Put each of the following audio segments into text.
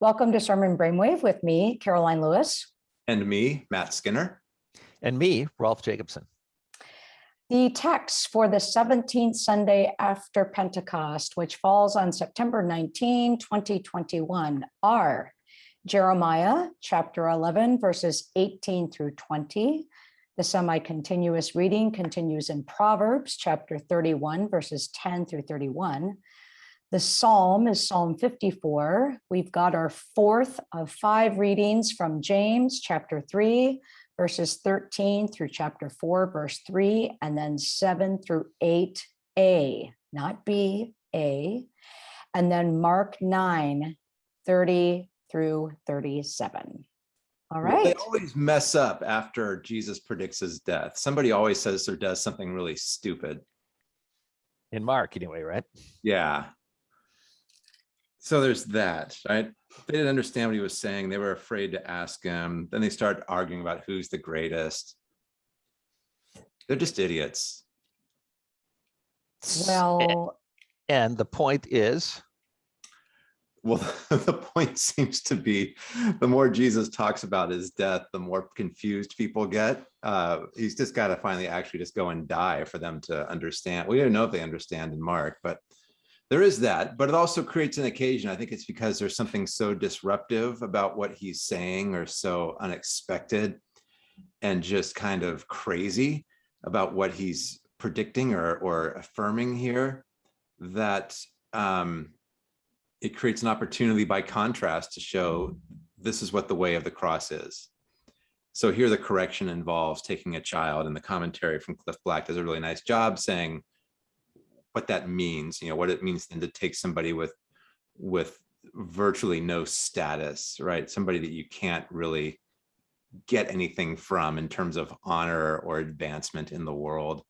Welcome to Sermon Brainwave with me, Karoline Lewis. And me, Matt Skinner. And me, Rolf Jacobson. The text for the 17th Sunday after Pentecost, which falls on September 19, 2021, are Jeremiah chapter 11, verses 18 through 20. The semi-continuous reading continues in Proverbs chapter 31, verses 10 through 31. The psalm is Psalm 54. We've got our fourth of five readings from James chapter 3, verses 13 through chapter 4, verse 3, and then 7 through 8a, not b, a, and then Mark 9, 30 through 37. All right. Well, they always mess up after Jesus predicts his death. Somebody always says or does something really stupid. In Mark, anyway, right? Yeah so there's that, right? They didn't understand what he was saying. They were afraid to ask him. Then they start arguing about who's the greatest. They're just idiots. Well, and the point is, well, the point seems to be the more Jesus talks about his death, the more confused people get. Uh, he's just got to finally actually just go and die for them to understand. We don't know if they understand in Mark, but there is that, but it also creates an occasion. I think it's because there's something so disruptive about what he's saying or so unexpected and just kind of crazy about what he's predicting or, or affirming here that um, it creates an opportunity by contrast to show this is what the way of the cross is. So here the correction involves taking a child and the commentary from Cliff Black does a really nice job saying, what that means, you know, what it means then to take somebody with with virtually no status, right? Somebody that you can't really get anything from in terms of honor or advancement in the world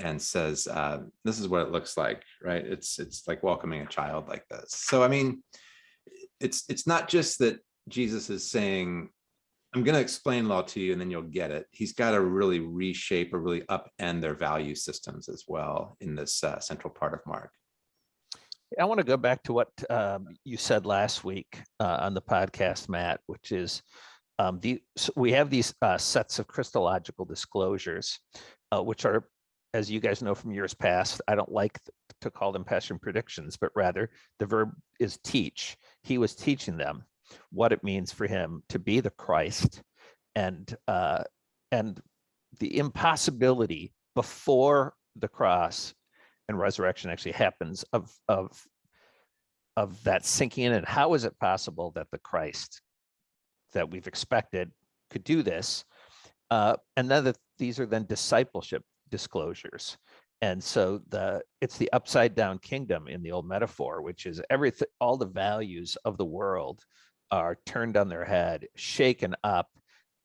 and says, uh, this is what it looks like, right? It's it's like welcoming a child like this. So, I mean, it's it's not just that Jesus is saying, I'm going to explain law to you and then you'll get it. He's got to really reshape or really upend their value systems as well in this uh, central part of Mark. I want to go back to what um, you said last week uh, on the podcast, Matt, which is um, the so we have these uh, sets of Christological disclosures, uh, which are, as you guys know from years past, I don't like to call them passion predictions, but rather the verb is teach. He was teaching them what it means for him to be the Christ and uh, and the impossibility before the cross and resurrection actually happens of of of that sinking in. And how is it possible that the Christ that we've expected could do this? Uh, and then that these are then discipleship disclosures. And so the it's the upside down kingdom in the old metaphor which is everything all the values of the world are turned on their head, shaken up,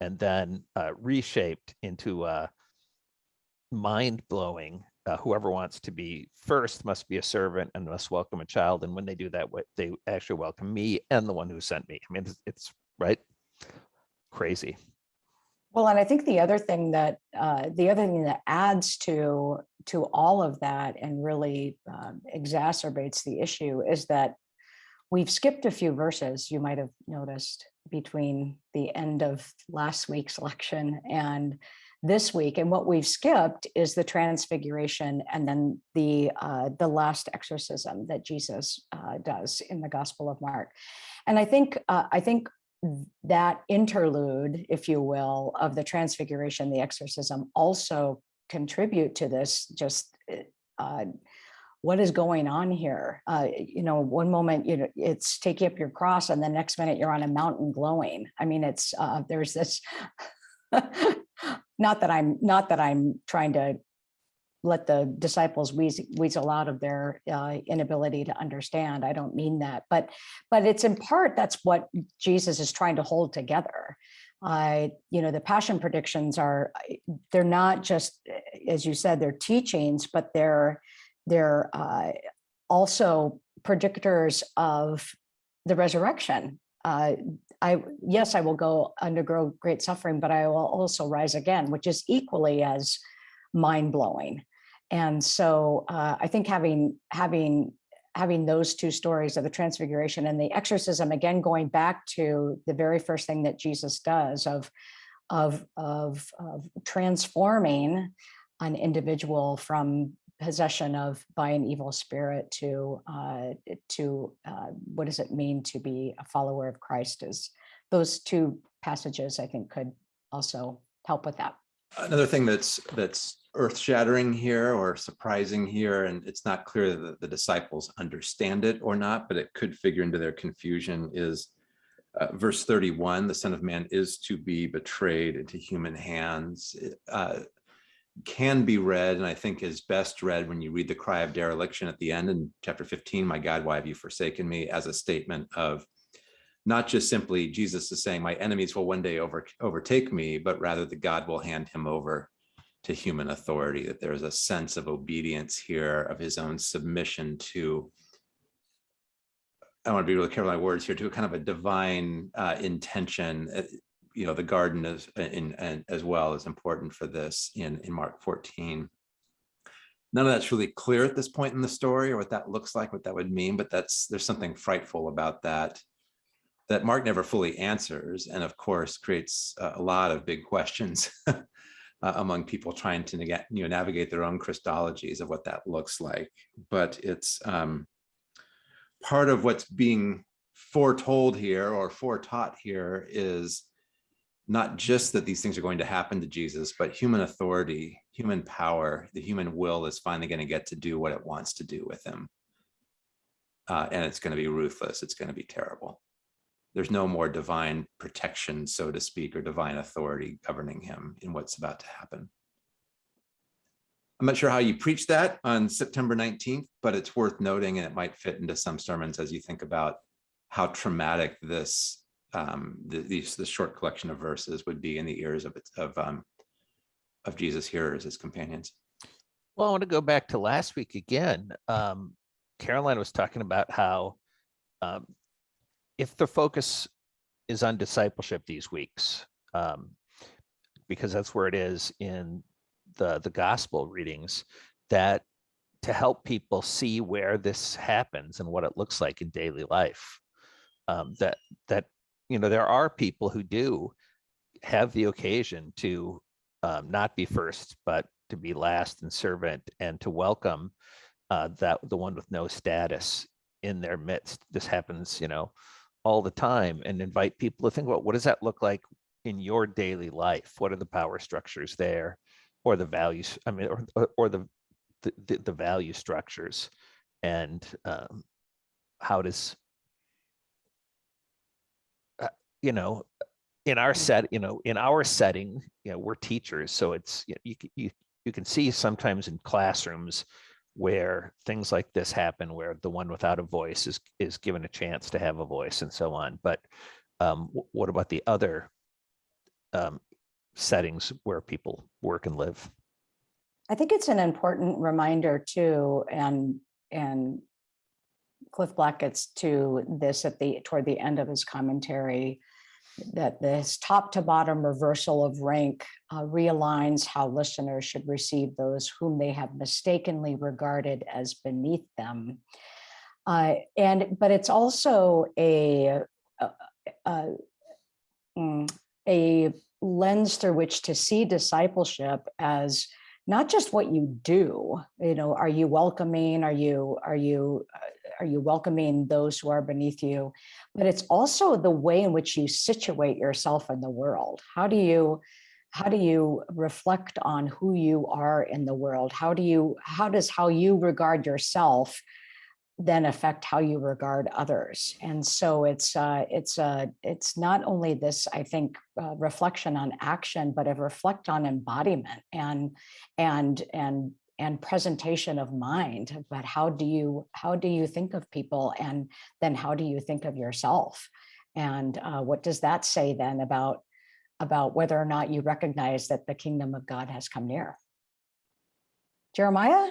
and then uh, reshaped into uh, mind-blowing. Uh, whoever wants to be first must be a servant and must welcome a child. And when they do that, they actually welcome me and the one who sent me. I mean, it's, it's right, crazy. Well, and I think the other thing that uh, the other thing that adds to to all of that and really um, exacerbates the issue is that We've skipped a few verses, you might have noticed, between the end of last week's election and this week. And what we've skipped is the transfiguration and then the uh, the last exorcism that Jesus uh, does in the Gospel of Mark. And I think uh, I think that interlude, if you will, of the transfiguration, the exorcism also contribute to this just uh, what is going on here? Uh, you know, one moment you know it's taking up your cross, and the next minute you're on a mountain glowing. I mean, it's uh, there's this. not that I'm not that I'm trying to let the disciples weasel, out of their uh, inability to understand. I don't mean that, but but it's in part that's what Jesus is trying to hold together. Uh, you know, the passion predictions are they're not just as you said they're teachings, but they're they're uh, also predictors of the resurrection. Uh, I yes, I will go undergo great suffering, but I will also rise again, which is equally as mind blowing. And so uh, I think having having having those two stories of the transfiguration and the exorcism, again, going back to the very first thing that Jesus does of, of, of, of transforming an individual from possession of by an evil spirit to uh, to uh, what does it mean to be a follower of Christ is those two passages I think could also help with that. Another thing that's that's earth shattering here or surprising here, and it's not clear that the disciples understand it or not, but it could figure into their confusion is uh, verse 31, the son of man is to be betrayed into human hands. Uh, can be read, and I think is best read when you read the cry of dereliction at the end in chapter 15, my God, why have you forsaken me, as a statement of not just simply Jesus is saying my enemies will one day over, overtake me, but rather that God will hand him over to human authority, that there's a sense of obedience here, of his own submission to, I want to be really careful my words here, to a kind of a divine uh, intention. You know, the garden is in, in, as well is important for this in, in Mark 14. None of that's really clear at this point in the story or what that looks like, what that would mean, but that's there's something frightful about that that Mark never fully answers, and of course creates a lot of big questions uh, among people trying to you know, navigate their own Christologies of what that looks like. But it's um, part of what's being foretold here or foretaught here is not just that these things are going to happen to Jesus, but human authority, human power, the human will is finally going to get to do what it wants to do with him. Uh, and it's going to be ruthless. It's going to be terrible there's no more divine protection, so to speak, or divine authority governing him in what's about to happen. I'm not sure how you preach that on September 19th, but it's worth noting and it might fit into some sermons as you think about how traumatic this um, the, these the short collection of verses would be in the ears of of um, of Jesus' hearers, his companions. Well, I want to go back to last week again. Um, Karoline was talking about how um, if the focus is on discipleship these weeks, um, because that's where it is in the, the gospel readings, that to help people see where this happens and what it looks like in daily life, um, that, that, you know, there are people who do have the occasion to um, not be first, but to be last and servant and to welcome uh, that the one with no status in their midst. This happens, you know, all the time and invite people to think about what does that look like in your daily life? What are the power structures there or the values? I mean, or, or the, the, the value structures and um, how does, you know, in our set, you know, in our setting, you know, we're teachers. So it's, you, you, you, you can see sometimes in classrooms, where things like this happen, where the one without a voice is is given a chance to have a voice and so on. But um, what about the other um, settings where people work and live? I think it's an important reminder too, and and Cliff Black gets to this at the toward the end of his commentary that this top to bottom reversal of rank uh, realigns how listeners should receive those whom they have mistakenly regarded as beneath them. Uh, and but it's also a, a, a, mm, a lens through which to see discipleship as not just what you do you know are you welcoming are you are you uh, are you welcoming those who are beneath you? But it's also the way in which you situate yourself in the world. How do you how do you reflect on who you are in the world? How do you how does how you regard yourself then affect how you regard others. And so it's uh, it's uh, it's not only this, I think, uh, reflection on action, but a reflect on embodiment and and and and presentation of mind but how do you how do you think of people and then how do you think of yourself and uh, what does that say then about about whether or not you recognize that the kingdom of God has come near. Jeremiah?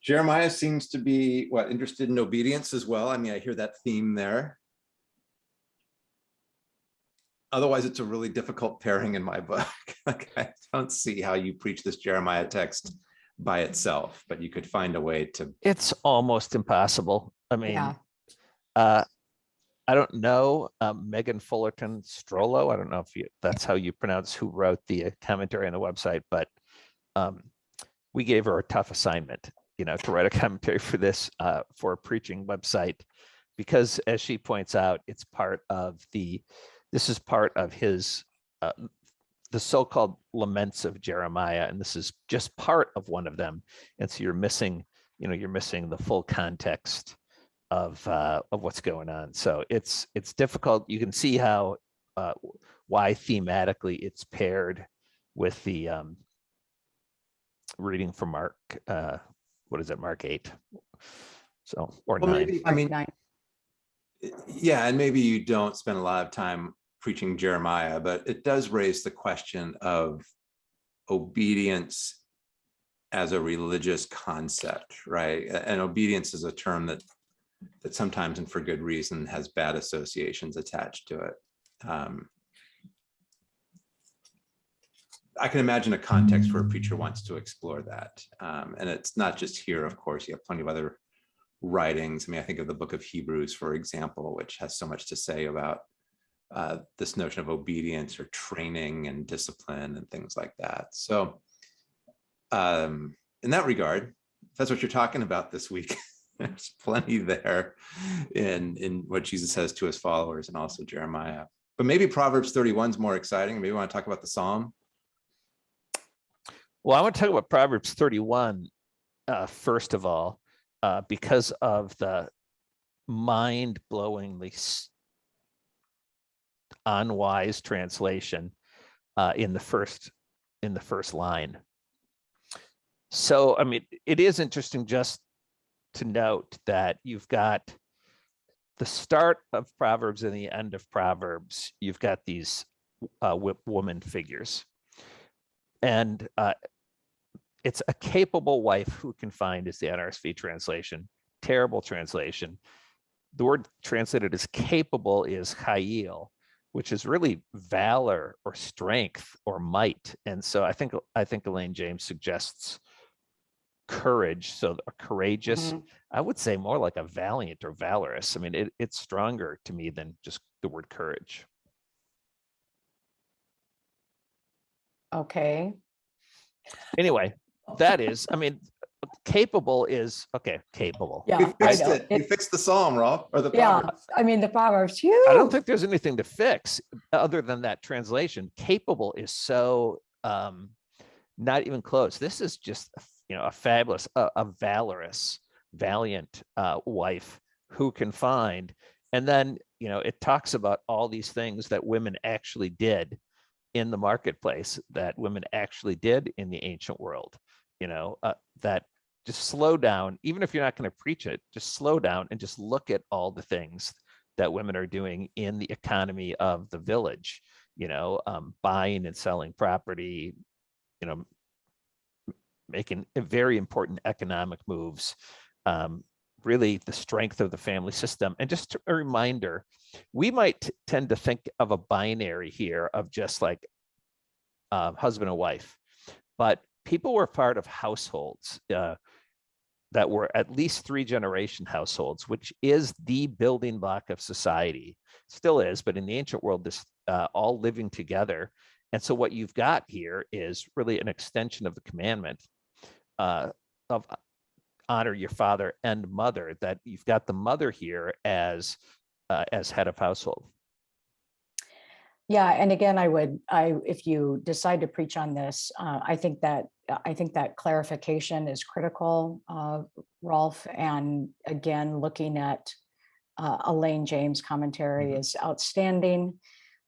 Jeremiah seems to be what interested in obedience as well. I mean, I hear that theme there. Otherwise, it's a really difficult pairing in my book. like, I don't see how you preach this Jeremiah text by itself, but you could find a way to, It's almost impossible. I mean, Yeah. uh, I don't know, um, Megan Fullerton Strollo. I don't know if you, that's how you pronounce who wrote the uh, commentary on the website, but um, we gave her a tough assignment, you know, to write a commentary for this, uh, for a preaching website. Because as she points out, it's part of the, this is part of his, uh, the so-called laments of Jeremiah, and this is just part of one of them. And so you're missing, you know, you're missing the full context of uh, of what's going on. So it's it's difficult. You can see how uh, why thematically it's paired with the um, reading from Mark. Uh, what is it, Mark eight? So or well, nine. maybe, I mean, Nine. yeah, and maybe you don't spend a lot of time preaching Jeremiah, but it does raise the question of obedience as a religious concept, right? And obedience is a term that that sometimes and for good reason has bad associations attached to it. Um, I can imagine a context where a preacher wants to explore that. Um, and it's not just here, of course, you have plenty of other writings. I mean, I think of the book of Hebrews, for example, which has so much to say about uh, this notion of obedience or training and discipline and things like that. So um, in that regard, if that's what you're talking about this week, there's plenty there in, in what Jesus says to his followers and also Jeremiah. But maybe Proverbs 31 is more exciting. Maybe we want to talk about the Psalm. Well, I want to talk about Proverbs 31 uh, first of all, uh, because of the mind-blowingly unwise translation uh, in the first in the first line. So, I mean, it is interesting just to note that you've got the start of Proverbs and the end of Proverbs. You've got these uh, wo- woman figures, and uh, it's a capable wife who can find is the NRSV translation. Terrible translation. The word translated as capable is chayil, which is really valor or strength or might. And so I think I think Elaine James suggests courage. So a courageous, Mhm. I would say more like a valiant or valorous. I mean, it, it's stronger to me than just the word courage. Okay. Anyway, that is, I mean, capable is okay, capable. Yeah, You fixed it. You fixed the Psalm, rob or the Yeah, Proverbs. I mean, the Proverbs, I don't think there's anything to fix other than that translation. Capable is so um, not even close. This is just you know a fabulous, a, a valorous, valiant uh, wife who can find, and then you know it talks about all these things that women actually did in the marketplace that women actually did in the ancient world. You know uh, that just slow down, even if you're not going to preach it, just slow down and just look at all the things that women are doing in the economy of the village, you know, um, buying and selling property, you know, making very important economic moves, um, really the strength of the family system. And just a reminder, we might tend to think of a binary here of just like uh, husband and wife, but people were part of households. Uh, that were at least three generation households, which is the building block of society. Still is, but in the ancient world, this uh, all living together. And so what you've got here is really an extension of the commandment uh, of uh, honor your father and mother. That you've got the mother here as uh, as head of household. Yeah, and again, I would, I, if you decide to preach on this, uh, I think that, I think that clarification is critical, uh, Rolf. And again, looking at uh, Elaine James commentary Mhm. is outstanding.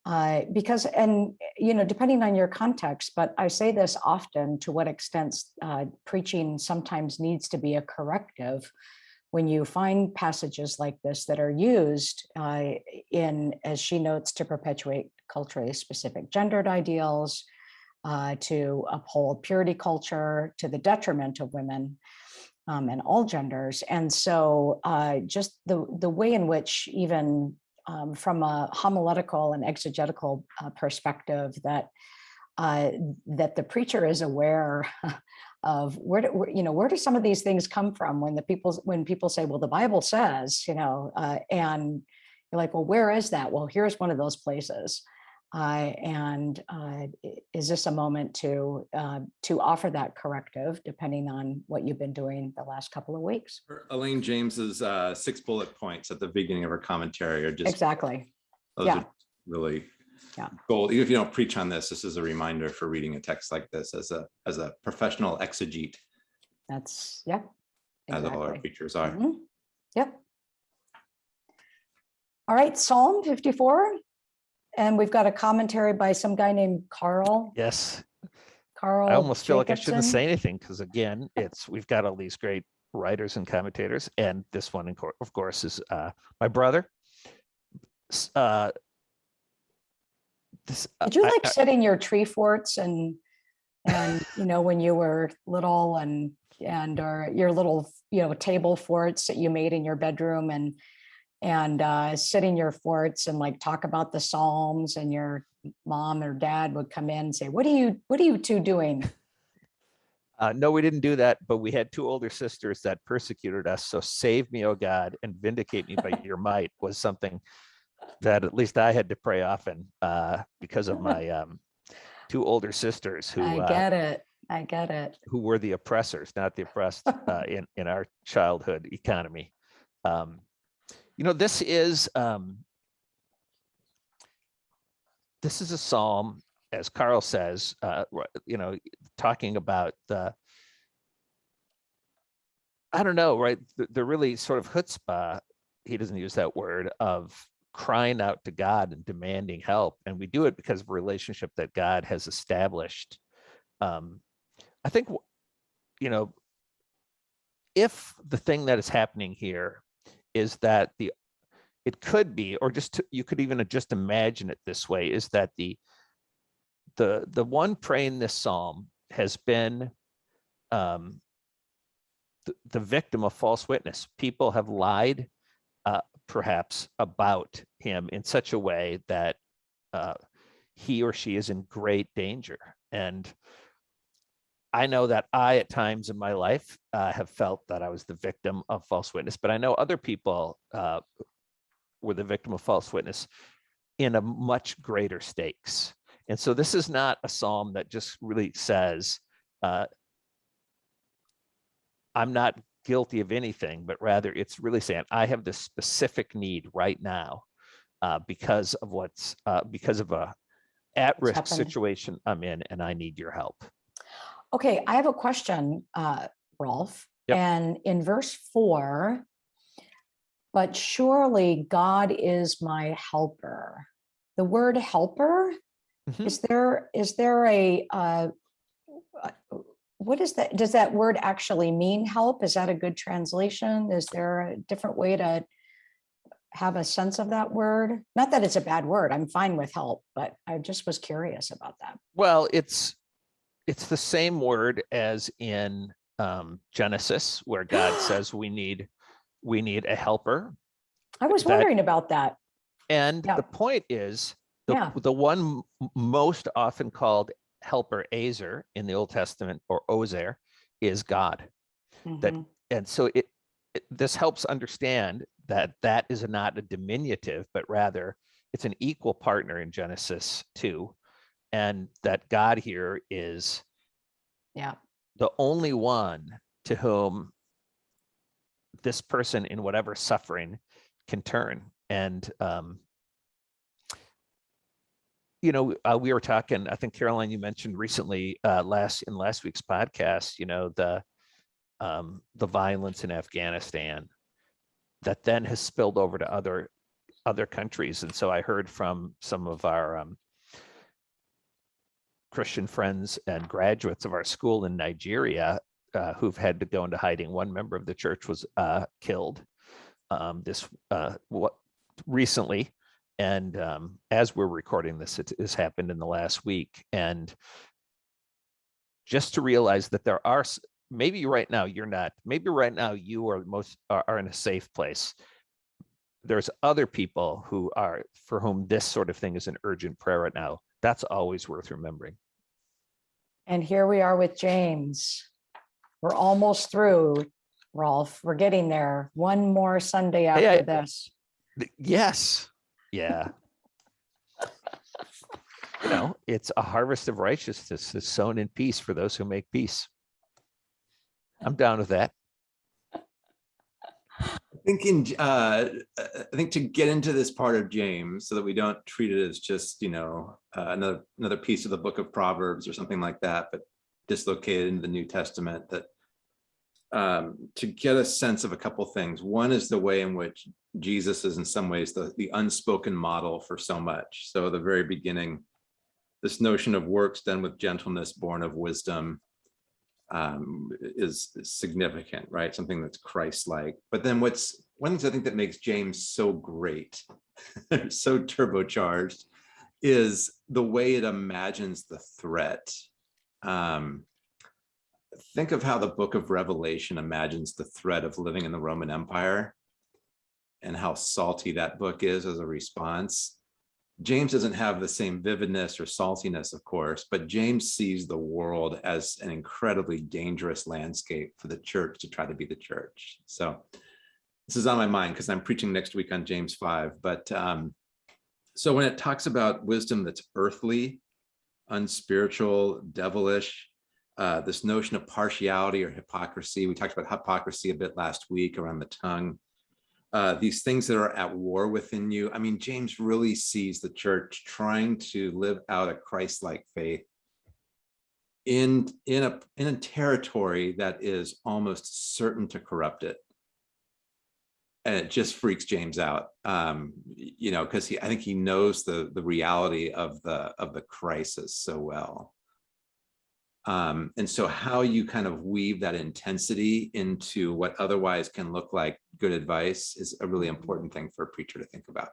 Uh, because, and, you know, depending on your context, but I say this often, to what extent uh, preaching sometimes needs to be a corrective when you find passages like this that are used uh, in, as she notes, to perpetuate culturally specific gendered ideals, uh, to uphold purity culture to the detriment of women um, and all genders. And so uh, just the, the way in which even um, from a homiletical and exegetical uh, perspective that uh, that the preacher is aware of where, do- where, you know, where do some of these things come from when the people, when people say, well, the Bible says, you know, uh, and you're like, well, where is that? Well, here's one of those places. Uh, and uh, is this a moment to uh, to offer that corrective, depending on what you've been doing the last couple of weeks? Elaine James's uh, six bullet points at the beginning of her commentary are just Exactly. Those Yeah. are really Yeah. gold. Even if you don't preach on this, this is a reminder for reading a text like this as a, as a professional exegete, That's, yeah. as all our exactly. preachers are. Mhm. Yep. All right, Psalm 54. And we've got a commentary by some guy named Karl, Yes, Karl. I almost feel like I shouldn't say anything because again, it's, we've got all these great writers and commentators and this one, in of course, is uh, my brother. Uh, This. uh, Did you I- like I- sit in your tree forts and, and, you know, when you were little and, and, or your little, you know, table forts that you made in your bedroom and, and uh, sit in your forts and like talk about the Psalms and your mom or dad would come in and say, what are you, what are you two doing? Uh, no, we didn't do that, but we had two older sisters that persecuted us. So save me, oh God, and vindicate me by your might was something that at least I had to pray often uh, because of my um, two older sisters who I uh, get it. I get it. who were the oppressors, not the oppressed uh, in in our childhood economy. Um, you know, this is um, this is a psalm, as Karl says. Uh, you know, talking about the. I don't know, right? The, the really sort of chutzpah. He doesn't use that word of crying out to God and demanding help, and we do it because of a relationship that God has established. Um, I think, you know, if the thing that is happening here is that the, it could be, or just, to- you could even just imagine it this way, is that the, the, the one praying this psalm has been um, the, the victim of false witness. People have lied, uh, perhaps, about him in such a way that uh, he or she is in great danger. And I know that I, at times in my life, uh, have felt that I was the victim of false witness, but I know other people uh, were the victim of false witness in a much greater stakes. And so this is not a psalm that just really says, uh, I'm not guilty of anything, but rather it's really saying, I have this specific need right now uh, because of what's, uh, because of a at-risk situation I'm in, and I need your help. Okay, I have a question, uh, Rolf. Yep. And in verse four, but surely God is my helper. The word helper, Mhm. is there, is there a, uh, uh, what is that? Does that word actually mean help? Is that a good translation? Is there a different way to have a sense of that word? Not that it's a bad word. I'm fine with help, but I just was curious about that. Well, it's it's the same word as in um, Genesis, where God says we need we need a helper, I was That- wondering about that. and Yeah. the point is the Yeah. the one most often called helper Azer in the Old Testament or Ozer is God, That- Mhm. and so it, it this helps understand that that is not a diminutive, but rather it's an equal partner in Genesis two, and that God here is Yeah. the only one to whom this person in whatever suffering can turn. And, um, you know, uh, we were talking, I think Karoline, you mentioned recently, uh, last, in last week's podcast, you know, the, um, the violence in Afghanistan that then has spilled over to other, other countries. And so I heard from some of our, um, Christian friends and graduates of our school in Nigeria uh, who've had to go into hiding. One member of the church was uh, killed um, this uh, what recently, and um, as we're recording this, it has happened in the last week. And just to realize that there are maybe right now you're not. Maybe right now you are most are, are in a safe place. There's other people who are for whom this sort of thing is an urgent prayer right now. That's always worth remembering. And here we are with James. we're almost through, Rolf. We're getting there. One more Sunday I- after this. Yes, yeah. You know, it's a harvest of righteousness that's sown in peace for those who make peace. I'm down with that. Uh, I think to get into this part of James so that we don't treat it as just, you know, uh, another, another piece of the book of Proverbs or something like that, but dislocated into the New Testament that um, to get a sense of a couple things. One is the way in which Jesus is in some ways the, the unspoken model for so much. So the very beginning, this notion of works done with gentleness, born of wisdom, um, is significant, right? Something that's Christ-like. But then what's one of the things I think that makes James so great, so turbocharged, is the way it imagines the threat. Um, think of how the book of Revelation imagines the threat of living in the Roman Empire and how salty that book is as a response. James doesn't have the same vividness or saltiness, of course, but James sees the world as an incredibly dangerous landscape for the church to try to be the church. So this is on my mind because I'm preaching next week on James 5. But um, so when it talks about wisdom that's earthly, unspiritual, devilish, uh, this notion of partiality or hypocrisy, we talked about hypocrisy a bit last week around the tongue uh, these things that are at war within you. I mean, James really sees the church trying to live out a Christ-like faith in, in, a, in a territory that is almost certain to corrupt it. And it just freaks James out, um, you know, because he, I think he knows the, the reality of the, of the crisis so well. Um, and so how you kind of weave that intensity into what otherwise can look like good advice is a really important thing for a preacher to think about.